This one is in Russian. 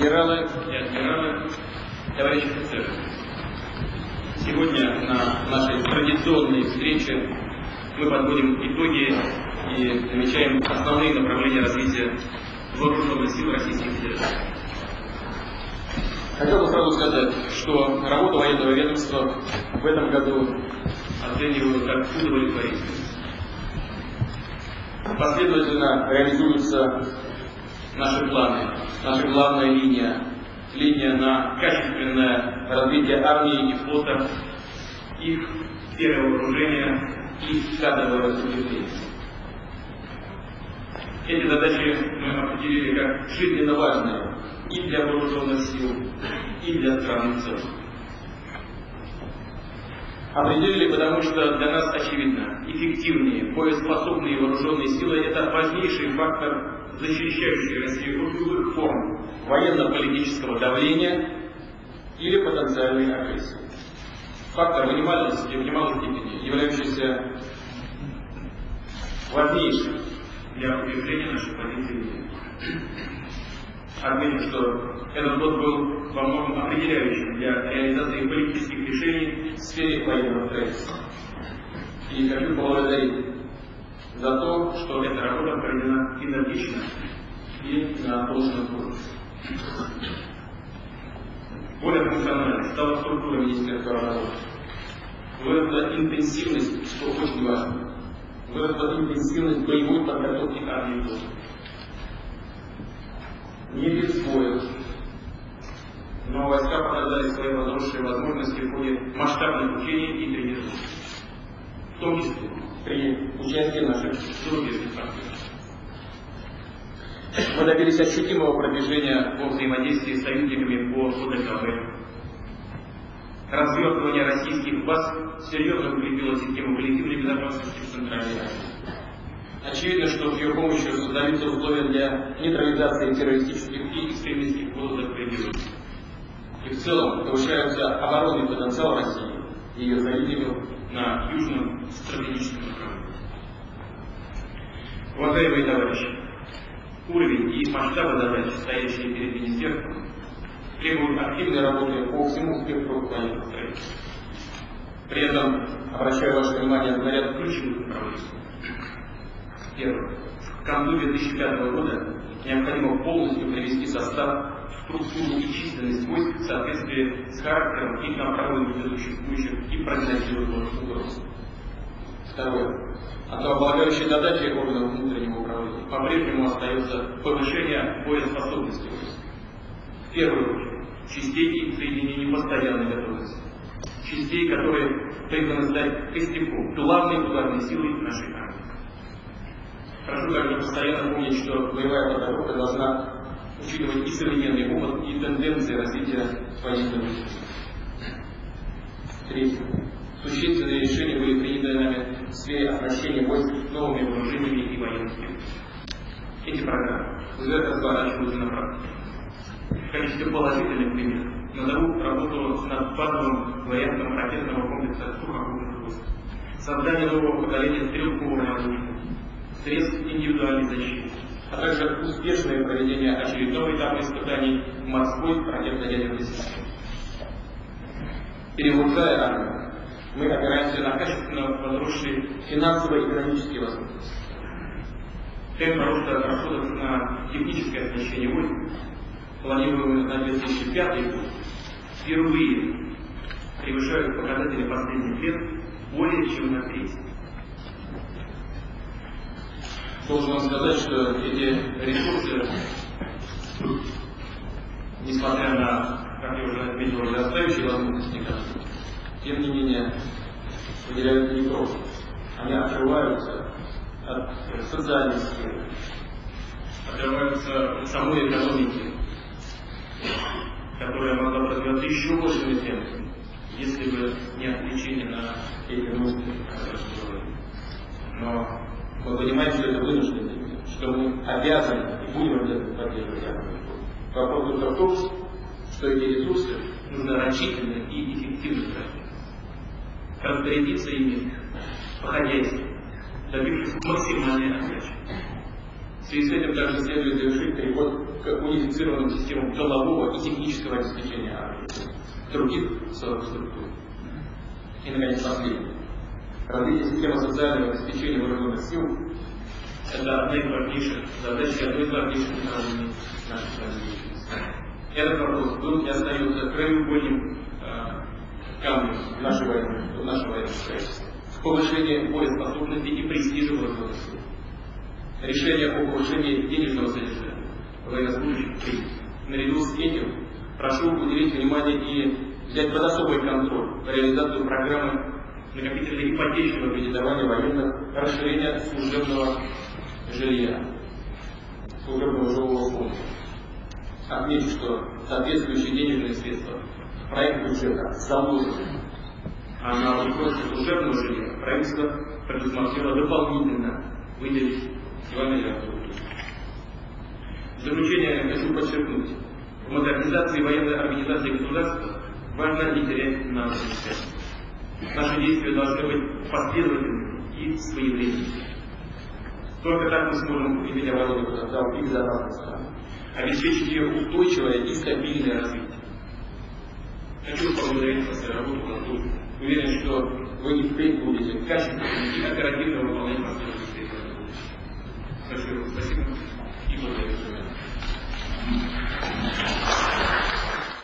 Генералы и адмиралы, товарищи офицеры, сегодня на нашей традиционной встрече мы подводим итоги и намечаем основные направления развития вооруженных сил Российской Федерации. Хотел бы сразу сказать, что работу военного ведомства в этом году оцениваю как удовлетворительную. Последовательно реализуются наши планы, наша главная линия, линия на качественное развитие армии и флота, их перевооружение и кадровое распределение. Эти задачи мы определили как жизненно важные и для вооруженных сил, и для страны в. Определили, потому что для нас очевидно, эффективные, боеспособные вооруженные силы – это важнейший фактор защищающие Россию любых форм военно-политического давления или потенциальной агрессии. Фактор минимальности в немалой степени, являющийся важнейшим для укрепления нашей позиции Отмечу, что этот год был во многом определяющим для реализации политических решений в сфере военного строительства. И хочу поблагодарить за то, что эта работа проведена энергично и на должном уровне. Более функциональной стала структура Министерства обороны. Выросла интенсивность, что очень важно. Выросла интенсивность боевой подготовки армии тоже. Не без боя. Но войска показали свои возросшие возможности в ходе масштабных учений и тренировок. В том числе при участии наших зарубежных партнеров. Мы добились ощутимого продвижения во взаимодействии с союзниками по ОДКБ. Развертывание российских баз серьезно укрепило систему коллективной безопасности в Центральной Азии. Очевидно, что с ее помощью создаются условия для нейтрализации террористических и экстремистских вызовов пределов. И в целом повышается оборонный потенциал России и ее союзников на южном стратегическом направлении. Уважаемые товарищи, уровень и масштабы задач, стоящие перед Министерством, требуют активной работы по всему спектру военных строительства. При этом обращаю ваше внимание на ряд ключевых направлений. Первое. К концу 2005 года необходимо полностью привести состав структуру и численность войск в соответствии с характером и направленностью существующих и прогнозируемых угроз. Второе. Основополагающей задачей органов внутреннего управления по-прежнему остается повышение боеспособности войск. В первую очередь, частей и соединений постоянной готовности. Частей, которые призваны стать костяком, главной ударной силой нашей армии. Прошу также постоянно помнить, что боевая подготовка должна учитывать и современный опыт, и тенденции развития искусства. Третье. Существенные решения были приняты нами в сфере оснащения войск новыми вооружениями и военными. Эти программы уже разворачиваются на практике. В качестве положительных примеров назову работу над базовым вариантом ракетного комплекса сухопутных войск, создание нового поколения стрелкового оружия, средств индивидуальной защиты, а также успешное проведение очередного этапа испытаний морской ракетно-ядерной системы. Перевозая армию, мы опираемся на качественно возросшие финансово-экономические возможности. Темп роста расходов на техническое оснащение войск, планируемый на 2005 год, впервые превышают показатели последних лет более чем на треть. Должен вам сказать, что эти ресурсы, несмотря на, как я уже отметил, возрастающие возможности, тем не менее, выделяются не просто. Они отрываются от социальной сферы, отрываются от самой экономики, которая могла бы развиваться еще большими темпами, если бы не отвлечение на эти нужды, которые Но мы понимаем, что это вынужденный мир, что мы обязаны и будем обязаны поддерживать Вопрос только в том, что эти ресурсы нужно рачительно и эффективно тратить. Распорядиться ими по-хозяйски, добившись максимальной отдачи. В связи с этим также следует завершить переход к унифицированным системам тылового и технического обеспечения армии, других структур. И, наконец, последнее. Развитие системы социального обеспечения вооруженных сил – это одна из важнейших задач и одно из важнейших направлений нашей развития. Этот вопрос был и остается краеугольным э, камнем нашей нашего военного строительства. Повышение боеспособности и престижа вооруженных сил. Решение о повышении денежного содержания военнослужащих кризис. Наряду с этим прошу уделить внимание и взять под особый контроль реализацию программы накопительного ипотечного кредитования военных, расширения служебного жилья, служебного жилого фонда. Отмечу, что соответствующие денежные средства в проект бюджета заложены, а на устройство служебного жилья правительство предусмотрело дополнительно выделить 2 миллиарда рублей. В заключение хочу подчеркнуть, в модернизации военной организации государства важно не терять на связь. Наши действия должны быть последовательными и своевременными. Только так мы сможем иметь оборону за безопасной страны, обеспечить ее устойчивое и стабильное развитие. Хочу поблагодарить вас за работу на тут. Уверен, что вы и впредь будете качественно и оперативно выполнять последовательные Большое спасибо и благодарю.